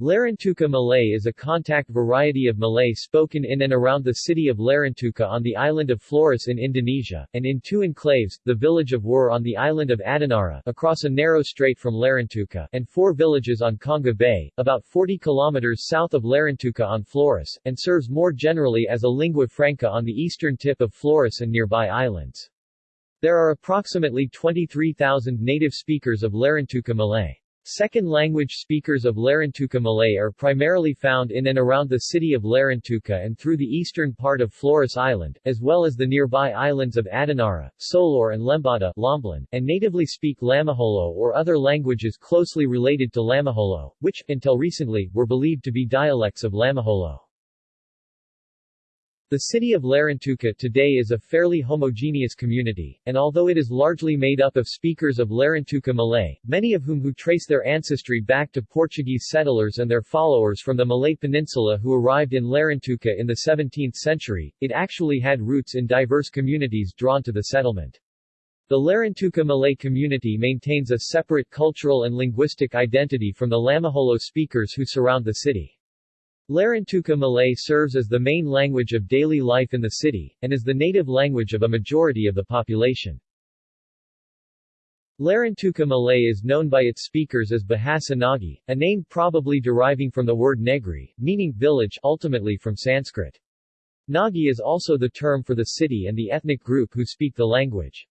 Larantuka Malay is a contact variety of Malay spoken in and around the city of Larantuka on the island of Flores in Indonesia, and in two enclaves, the village of Wur on the island of Adonara across a narrow strait from Larantuka, and four villages on Konga Bay, about 40 kilometers south of Larantuka on Flores, and serves more generally as a lingua franca on the eastern tip of Flores and nearby islands. There are approximately 23,000 native speakers of Larantuka Malay. Second language speakers of Larantuka Malay are primarily found in and around the city of Larantuka and through the eastern part of Flores Island, as well as the nearby islands of Adonara, Solor and Lembata Lomblen, and natively speak Lamaholo or other languages closely related to Lamaholo, which, until recently, were believed to be dialects of Lamaholo. The city of Larantuka today is a fairly homogeneous community, and although it is largely made up of speakers of Larantuka Malay, many of whom who trace their ancestry back to Portuguese settlers and their followers from the Malay Peninsula who arrived in Larantuka in the 17th century, it actually had roots in diverse communities drawn to the settlement. The Larantuka Malay community maintains a separate cultural and linguistic identity from the Lamaholo speakers who surround the city. Larantuka Malay serves as the main language of daily life in the city, and is the native language of a majority of the population. Larantuka Malay is known by its speakers as Bahasa Nagi, a name probably deriving from the word negri, meaning village ultimately from Sanskrit. Nagi is also the term for the city and the ethnic group who speak the language.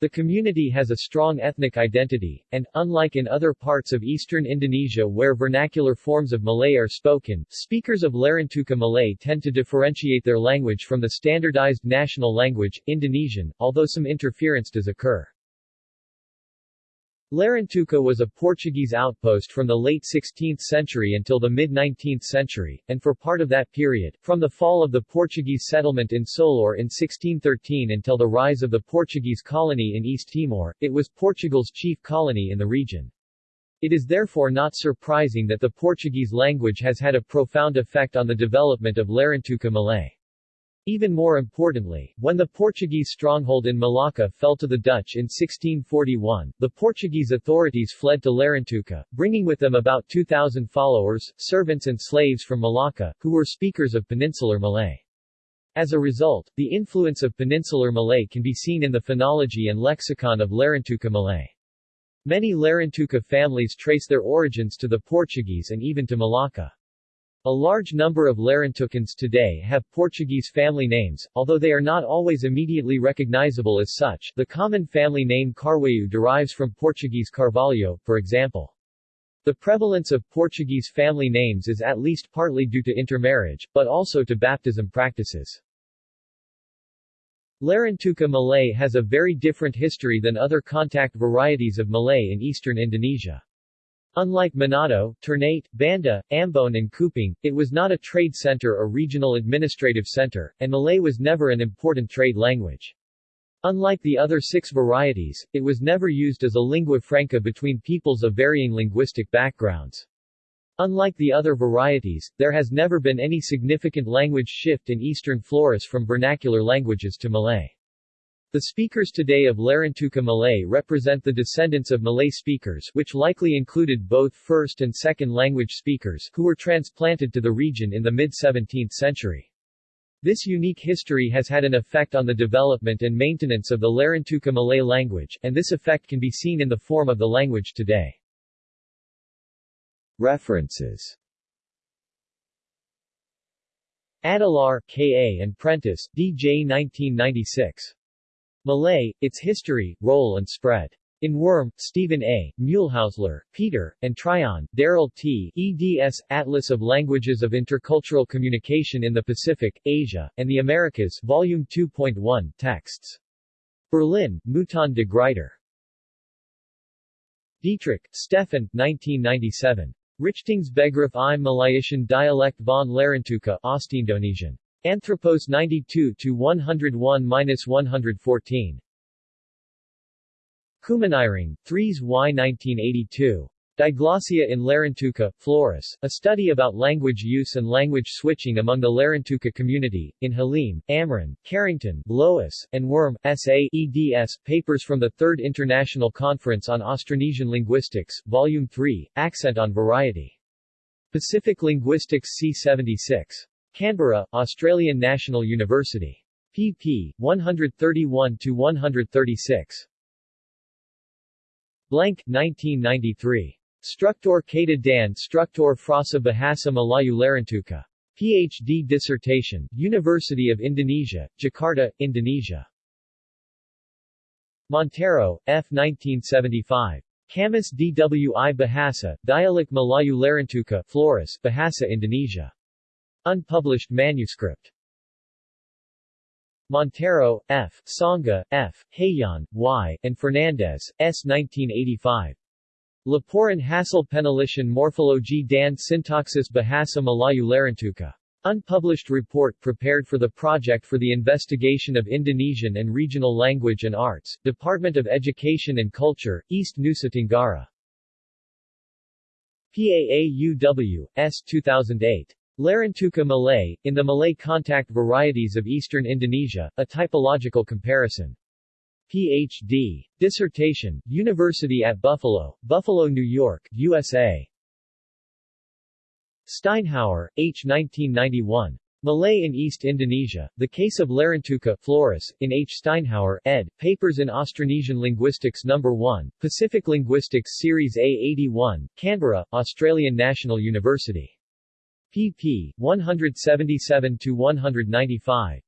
The community has a strong ethnic identity, and, unlike in other parts of eastern Indonesia where vernacular forms of Malay are spoken, speakers of Larantuka Malay tend to differentiate their language from the standardized national language, Indonesian, although some interference does occur. Larantuka was a Portuguese outpost from the late 16th century until the mid-19th century, and for part of that period, from the fall of the Portuguese settlement in Solor in 1613 until the rise of the Portuguese colony in East Timor, it was Portugal's chief colony in the region. It is therefore not surprising that the Portuguese language has had a profound effect on the development of Larantuka Malay. Even more importantly, when the Portuguese stronghold in Malacca fell to the Dutch in 1641, the Portuguese authorities fled to Larantuka, bringing with them about 2,000 followers, servants and slaves from Malacca, who were speakers of Peninsular Malay. As a result, the influence of Peninsular Malay can be seen in the phonology and lexicon of Larantuka Malay. Many Larantuka families trace their origins to the Portuguese and even to Malacca. A large number of Larantukans today have Portuguese family names, although they are not always immediately recognizable as such. The common family name Carvalho derives from Portuguese Carvalho, for example. The prevalence of Portuguese family names is at least partly due to intermarriage, but also to baptism practices. Larantuka Malay has a very different history than other contact varieties of Malay in eastern Indonesia. Unlike Manado, Ternate, Banda, Ambon and Kupang, it was not a trade center or regional administrative center, and Malay was never an important trade language. Unlike the other six varieties, it was never used as a lingua franca between peoples of varying linguistic backgrounds. Unlike the other varieties, there has never been any significant language shift in eastern Flores from vernacular languages to Malay. The speakers today of Larantuka Malay represent the descendants of Malay speakers which likely included both first and second language speakers who were transplanted to the region in the mid-17th century. This unique history has had an effect on the development and maintenance of the Larantuka Malay language, and this effect can be seen in the form of the language today. References Adelaar, K. A. and Prentice, D. J. 1996. Malay, Its History, Role and Spread. In Wurm, Stephen A., Muehlhausler, Peter, and Tryon, Daryl T., eds. Atlas of Languages of Intercultural Communication in the Pacific, Asia, and the Americas Volume 2.1, Texts. Berlin, Mouton de Gruyter. Dietrich, Stefan, 1997. Richtungsbegriff im Malayischen Dialekt von Larantuka Ostindonesien. Anthropos 92-101-114. Kumanireng, 3s Y 1982. Diglossia in Larantuka, Flores, a study about language use and language switching among the Larantuka community, in Halim, Amran, Carrington, Lois, and Wurm, S.A. eds. Papers from the Third International Conference on Austronesian Linguistics, Volume 3, Accent on Variety. Pacific Linguistics C76. Canberra, Australian National University. pp. 131-136. Blank, 1993. Struktur Kata dan Struktur Frasa Bahasa Melayu Larantuka. PhD dissertation, University of Indonesia, Jakarta, Indonesia. Monteiro, F. 1975. Kamus Dwi Bahasa, Dialek Melayu Larantuka, Flores, Bahasa Indonesia. Unpublished manuscript. Monteiro, F., Sanga, F., Hayon, Y., and Fernandez, S. 1985. Laporan Hasil Penelitian Morfologi dan Sintaksis Bahasa Melayu Larantuka. Unpublished report prepared for the Project for the Investigation of Indonesian and Regional Language and Arts, Department of Education and Culture, East Nusa Tenggara. PAAUW, S. 2008. Larantuka Malay, in the Malay contact varieties of eastern Indonesia, a typological comparison. Ph.D. Dissertation, University at Buffalo, Buffalo, New York, USA. Steinhauer, H. 1991. Malay in East Indonesia, The Case of Larantuka, Flores, in H. Steinhauer, ed., Papers in Austronesian Linguistics No. 1, Pacific Linguistics Series A81, Canberra, Australian National University pp. 177-195.